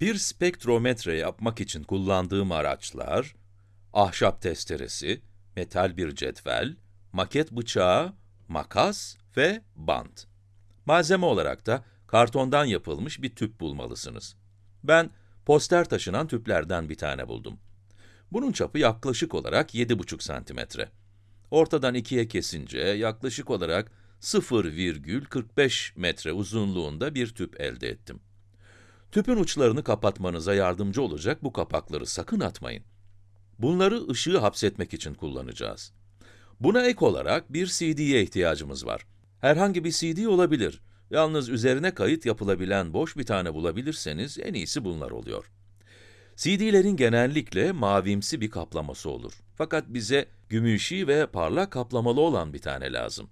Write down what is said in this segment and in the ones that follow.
Bir spektrometre yapmak için kullandığım araçlar, ahşap testeresi, metal bir cetvel, maket bıçağı, makas ve bant. Malzeme olarak da kartondan yapılmış bir tüp bulmalısınız. Ben poster taşınan tüplerden bir tane buldum. Bunun çapı yaklaşık olarak 7,5 santimetre. Ortadan ikiye kesince yaklaşık olarak 0,45 metre uzunluğunda bir tüp elde ettim. Tüpün uçlarını kapatmanıza yardımcı olacak bu kapakları sakın atmayın. Bunları ışığı hapsetmek için kullanacağız. Buna ek olarak bir CD'ye ihtiyacımız var. Herhangi bir CD olabilir. Yalnız üzerine kayıt yapılabilen boş bir tane bulabilirseniz en iyisi bunlar oluyor. CD'lerin genellikle mavimsi bir kaplaması olur. Fakat bize gümüşi ve parlak kaplamalı olan bir tane lazım.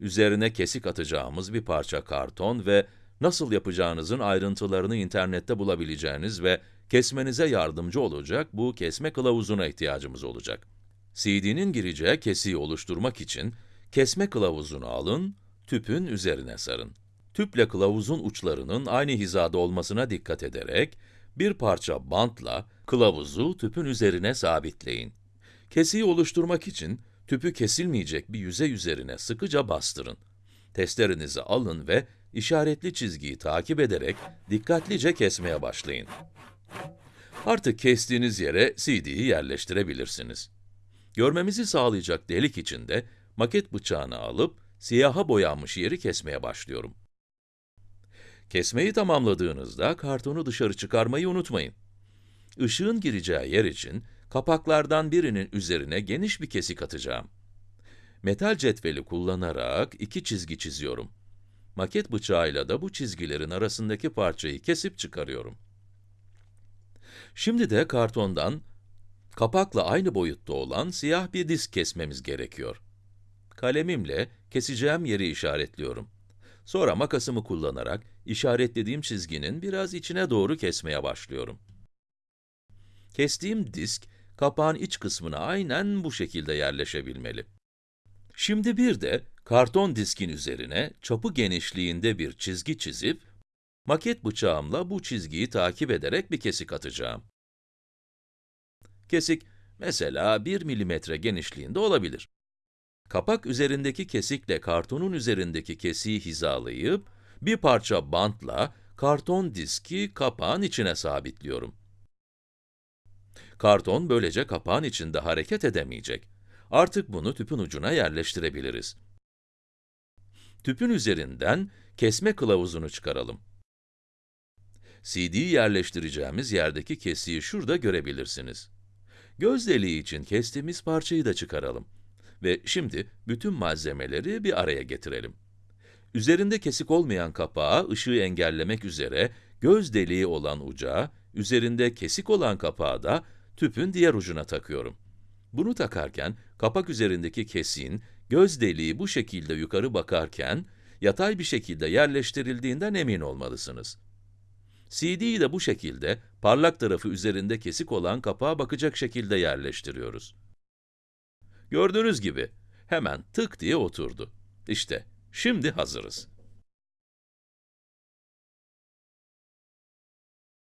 Üzerine kesik atacağımız bir parça karton ve nasıl yapacağınızın ayrıntılarını internette bulabileceğiniz ve kesmenize yardımcı olacak bu kesme kılavuzuna ihtiyacımız olacak. CD'nin gireceği kesiği oluşturmak için kesme kılavuzunu alın, tüpün üzerine sarın. Tüple kılavuzun uçlarının aynı hizada olmasına dikkat ederek, bir parça bantla kılavuzu tüpün üzerine sabitleyin. Kesiği oluşturmak için tüpü kesilmeyecek bir yüzey üzerine sıkıca bastırın. Testerinizi alın ve işaretli çizgiyi takip ederek dikkatlice kesmeye başlayın. Artık kestiğiniz yere CD'yi yerleştirebilirsiniz. Görmemizi sağlayacak delik içinde maket bıçağını alıp siyaha boyanmış yeri kesmeye başlıyorum. Kesmeyi tamamladığınızda kartonu dışarı çıkarmayı unutmayın. Işığın gireceği yer için kapaklardan birinin üzerine geniş bir kesik atacağım. Metal cetveli kullanarak iki çizgi çiziyorum. Maket bıçağıyla da bu çizgilerin arasındaki parçayı kesip çıkarıyorum. Şimdi de kartondan kapakla aynı boyutta olan siyah bir disk kesmemiz gerekiyor. Kalemimle keseceğim yeri işaretliyorum. Sonra makasımı kullanarak işaretlediğim çizginin biraz içine doğru kesmeye başlıyorum. Kestiğim disk, kapağın iç kısmına aynen bu şekilde yerleşebilmeli. Şimdi bir de karton diskin üzerine çapı genişliğinde bir çizgi çizip, maket bıçağımla bu çizgiyi takip ederek bir kesik atacağım. Kesik, mesela 1 milimetre genişliğinde olabilir. Kapak üzerindeki kesikle kartonun üzerindeki kesiği hizalayıp, bir parça bantla karton diski kapağın içine sabitliyorum. Karton böylece kapağın içinde hareket edemeyecek. Artık bunu tüpün ucuna yerleştirebiliriz. Tüpün üzerinden kesme kılavuzunu çıkaralım. CD'yi yerleştireceğimiz yerdeki kesiği şurada görebilirsiniz. Göz deliği için kestiğimiz parçayı da çıkaralım. Ve şimdi bütün malzemeleri bir araya getirelim. Üzerinde kesik olmayan kapağı ışığı engellemek üzere göz deliği olan uca, üzerinde kesik olan kapağı da tüpün diğer ucuna takıyorum. Bunu takarken kapak üzerindeki kesiğin göz deliği bu şekilde yukarı bakarken yatay bir şekilde yerleştirildiğinden emin olmalısınız. CD'yi de bu şekilde parlak tarafı üzerinde kesik olan kapağa bakacak şekilde yerleştiriyoruz. Gördüğünüz gibi hemen tık diye oturdu. İşte şimdi hazırız.